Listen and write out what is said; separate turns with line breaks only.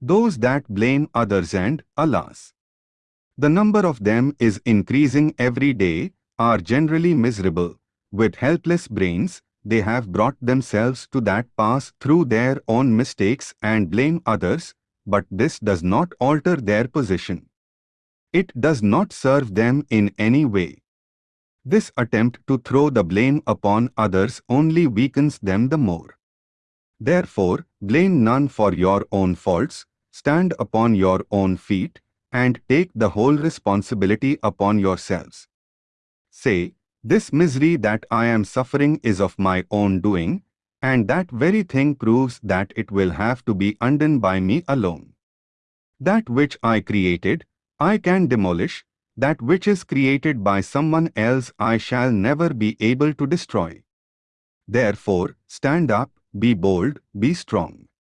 Those that blame others and, alas, the number of them is increasing every day, are generally miserable. With helpless brains, they have brought themselves to that pass through their own mistakes and blame others, but this does not alter their position. It does not serve them in any way. This attempt to throw the blame upon others only weakens them the more. Therefore, blame none for your own faults, stand upon your own feet, and take the whole responsibility upon yourselves. Say, this misery that I am suffering is of my own doing, and that very thing proves that it will have to be undone by me alone. That which I created, I can demolish, that which is created by someone else I shall never be able to destroy. Therefore, stand up, be bold, be strong.